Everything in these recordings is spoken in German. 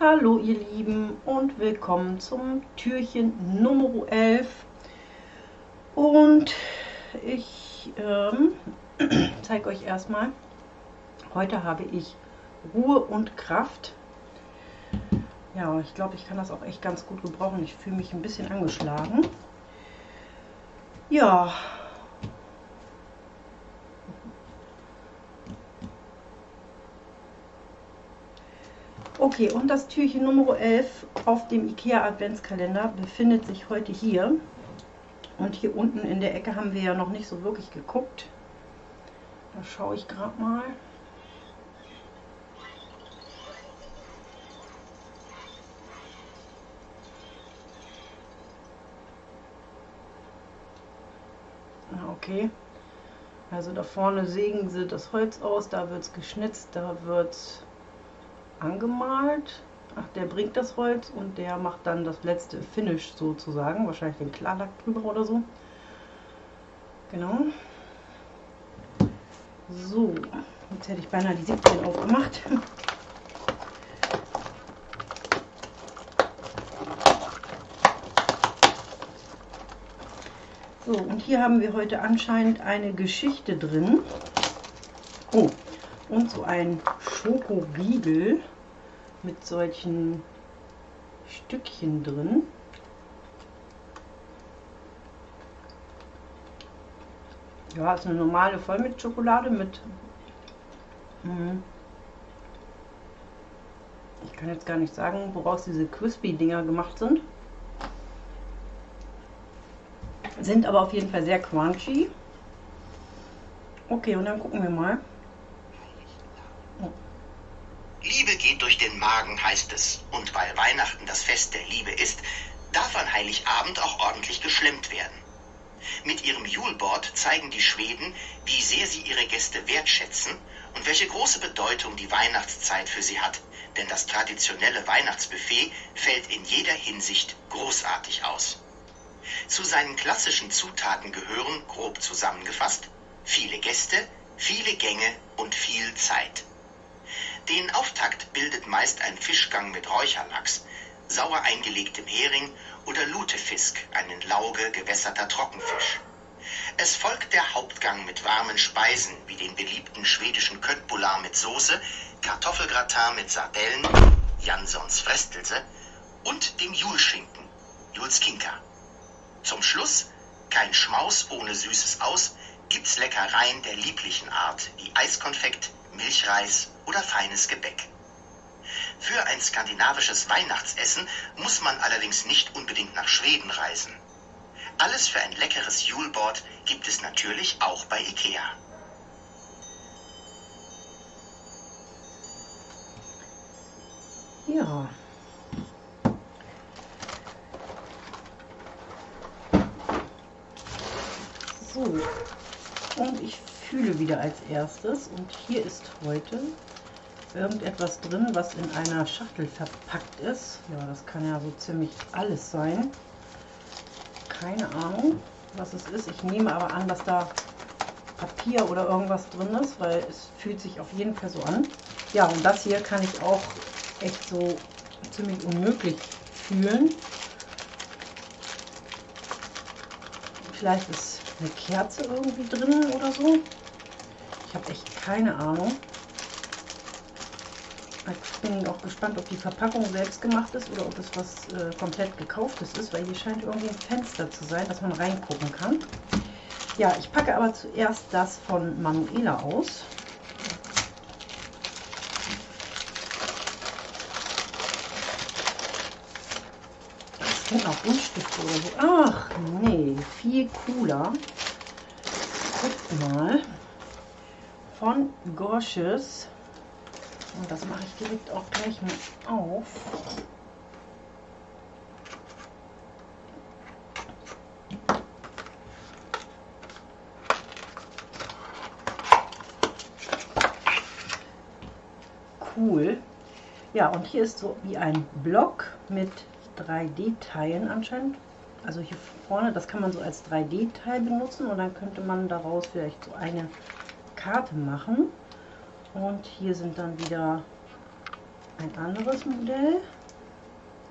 Hallo ihr Lieben und willkommen zum Türchen Nummer 11 und ich ähm, zeige euch erstmal, heute habe ich Ruhe und Kraft. Ja, ich glaube, ich kann das auch echt ganz gut gebrauchen. Ich fühle mich ein bisschen angeschlagen. Ja, Okay, und das Türchen Nummer 11 auf dem IKEA Adventskalender befindet sich heute hier. Und hier unten in der Ecke haben wir ja noch nicht so wirklich geguckt. Da schaue ich gerade mal. Ah, okay. Also da vorne sägen sie das Holz aus, da wird es geschnitzt, da wird es angemalt. Ach, der bringt das Holz und der macht dann das letzte Finish sozusagen. Wahrscheinlich den Klarlack drüber oder so. Genau. So, jetzt hätte ich beinahe die 17 aufgemacht. So, und hier haben wir heute anscheinend eine Geschichte drin. Oh, und so ein Schokoriegel mit solchen Stückchen drin. Ja, ist eine normale Vollmilchschokolade mit. Hm, ich kann jetzt gar nicht sagen, woraus diese Crispy-Dinger gemacht sind. Sind aber auf jeden Fall sehr crunchy. Okay, und dann gucken wir mal. Liebe geht durch den Magen, heißt es. Und weil Weihnachten das Fest der Liebe ist, darf an Heiligabend auch ordentlich geschlemmt werden. Mit ihrem Juleboard zeigen die Schweden, wie sehr sie ihre Gäste wertschätzen und welche große Bedeutung die Weihnachtszeit für sie hat. Denn das traditionelle Weihnachtsbuffet fällt in jeder Hinsicht großartig aus. Zu seinen klassischen Zutaten gehören, grob zusammengefasst, viele Gäste, viele Gänge und viel Zeit. Den Auftakt bildet meist ein Fischgang mit Räucherlachs, sauer eingelegtem Hering oder Lutefisk, ein in Lauge gewässerter Trockenfisch. Es folgt der Hauptgang mit warmen Speisen wie den beliebten schwedischen Köttbullar mit Soße, Kartoffelgratin mit Sardellen, Jansons Frestelse und dem Julschinken, Julskinka. Zum Schluss, kein Schmaus ohne süßes Aus, gibt's Leckereien der lieblichen Art wie Eiskonfekt, Milchreis oder feines Gebäck. Für ein skandinavisches Weihnachtsessen muss man allerdings nicht unbedingt nach Schweden reisen. Alles für ein leckeres Juleboard gibt es natürlich auch bei Ikea. Ja. So. Und ich fühle wieder als erstes. Und hier ist heute irgendetwas drin, was in einer Schachtel verpackt ist. Ja, das kann ja so ziemlich alles sein. Keine Ahnung, was es ist. Ich nehme aber an, dass da Papier oder irgendwas drin ist, weil es fühlt sich auf jeden Fall so an. Ja, und das hier kann ich auch echt so ziemlich unmöglich fühlen. Vielleicht ist eine Kerze irgendwie drin oder so. Ich habe echt keine Ahnung. Ich bin auch gespannt, ob die Verpackung selbst gemacht ist oder ob es was äh, komplett gekauftes ist, weil hier scheint irgendwie ein Fenster zu sein, dass man reingucken kann. Ja, ich packe aber zuerst das von Manuela aus. Das sind auch Buntstifte oder so. Ach, nee, viel cooler. Guckt mal. Von Gorsches. Und das mache ich direkt auch gleich mal auf. Cool. Ja, und hier ist so wie ein Block mit 3D-Teilen anscheinend. Also hier vorne, das kann man so als 3D-Teil benutzen und dann könnte man daraus vielleicht so eine Karte machen. Und hier sind dann wieder ein anderes Modell.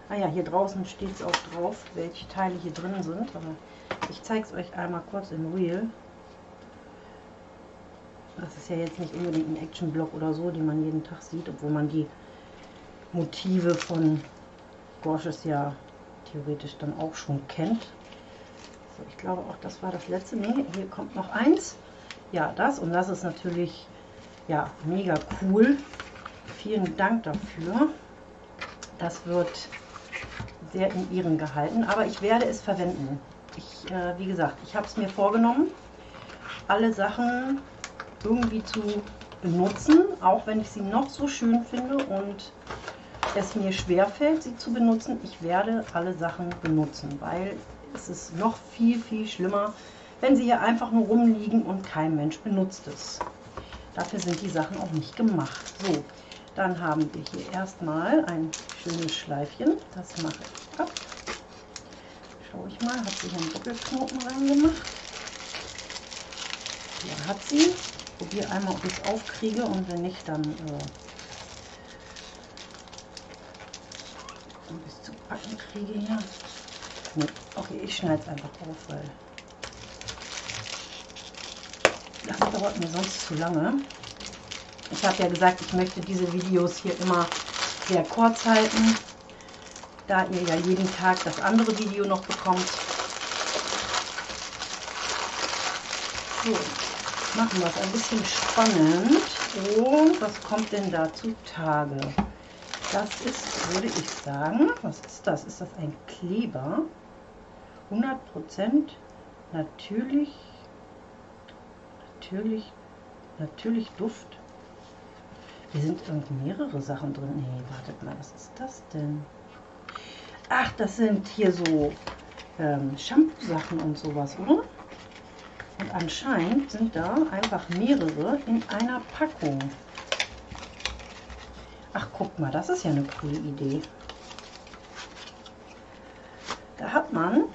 Ah ja, hier draußen steht es auch drauf, welche Teile hier drin sind. Aber ich zeige es euch einmal kurz in Real. Das ist ja jetzt nicht unbedingt ein Action-Block oder so, den man jeden Tag sieht, obwohl man die Motive von Gorges ja theoretisch dann auch schon kennt. So, ich glaube auch, das war das letzte. Nee, hier kommt noch eins. Ja, das und das ist natürlich ja mega cool. Vielen Dank dafür. Das wird sehr in Ehren gehalten, aber ich werde es verwenden. Ich, äh, wie gesagt, ich habe es mir vorgenommen, alle Sachen irgendwie zu benutzen, auch wenn ich sie noch so schön finde und es mir schwer fällt, sie zu benutzen. Ich werde alle Sachen benutzen, weil es ist noch viel, viel schlimmer, wenn sie hier einfach nur rumliegen und kein Mensch benutzt es. Dafür sind die Sachen auch nicht gemacht. So, dann haben wir hier erstmal ein schönes Schleifchen. Das mache ich ab. Schaue ich mal, hat sie hier einen Doppelknoten reingemacht. Hier hat sie. Probiere einmal, ob ich es aufkriege und wenn nicht, dann äh, es zu packen kriege hier. Nee. Okay, ich schneide es einfach auf, weil das dauert mir sonst zu lange. Ich habe ja gesagt, ich möchte diese Videos hier immer sehr kurz halten, da ihr ja jeden Tag das andere Video noch bekommt. So, machen wir es ein bisschen spannend. Und was kommt denn da zutage? Das ist, würde ich sagen, was ist das? Ist das ein Kleber? 100% natürlich, natürlich, natürlich Duft. Hier sind irgendwie mehrere Sachen drin. Nee, wartet mal, was ist das denn? Ach, das sind hier so ähm, Shampoo-Sachen und sowas, oder? Und anscheinend sind da einfach mehrere in einer Packung. Ach, guck mal, das ist ja eine coole Idee. Da hat man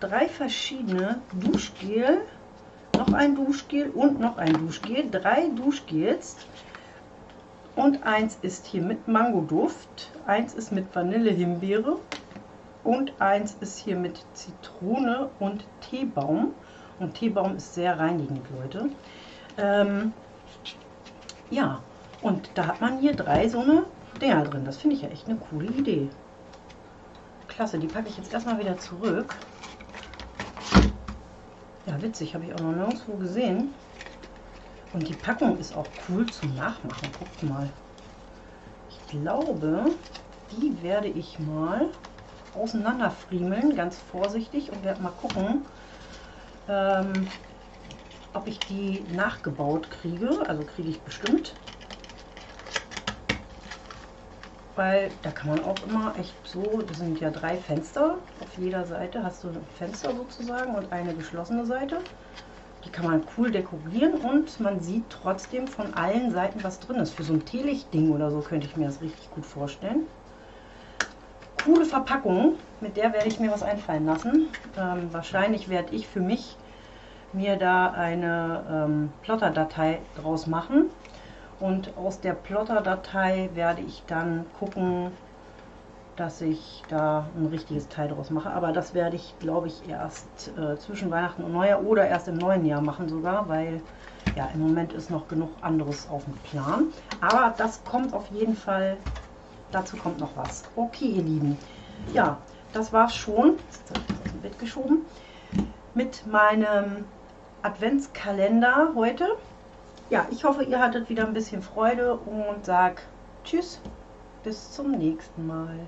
drei verschiedene Duschgel, noch ein Duschgel und noch ein Duschgel. Drei Duschgels und eins ist hier mit Mangoduft, eins ist mit Vanille-Himbeere und eins ist hier mit Zitrone und Teebaum. Und Teebaum ist sehr reinigend, Leute. Ähm, ja, und da hat man hier drei so eine Dinger drin. Das finde ich ja echt eine coole Idee. Klasse, die packe ich jetzt erstmal wieder zurück. Ja, witzig, habe ich auch noch nirgendwo gesehen. Und die Packung ist auch cool zum Nachmachen. Guckt mal. Ich glaube, die werde ich mal auseinanderfriemeln, ganz vorsichtig und werde mal gucken, ähm, ob ich die nachgebaut kriege. Also kriege ich bestimmt. Weil da kann man auch immer echt so, das sind ja drei Fenster, auf jeder Seite hast du ein Fenster sozusagen und eine geschlossene Seite. Die kann man cool dekorieren und man sieht trotzdem von allen Seiten, was drin ist. Für so ein Teelichtding oder so könnte ich mir das richtig gut vorstellen. Coole Verpackung, mit der werde ich mir was einfallen lassen. Ähm, wahrscheinlich werde ich für mich mir da eine ähm, Plotter-Datei draus machen. Und aus der Plotter-Datei werde ich dann gucken, dass ich da ein richtiges Teil draus mache. Aber das werde ich, glaube ich, erst äh, zwischen Weihnachten und Neujahr oder erst im neuen Jahr machen sogar, weil ja, im Moment ist noch genug anderes auf dem Plan. Aber das kommt auf jeden Fall, dazu kommt noch was. Okay, ihr Lieben. Ja, das war's schon. Jetzt habe ich das aus dem Bett geschoben. Mit meinem Adventskalender heute. Ja, ich hoffe, ihr hattet wieder ein bisschen Freude und sag Tschüss, bis zum nächsten Mal.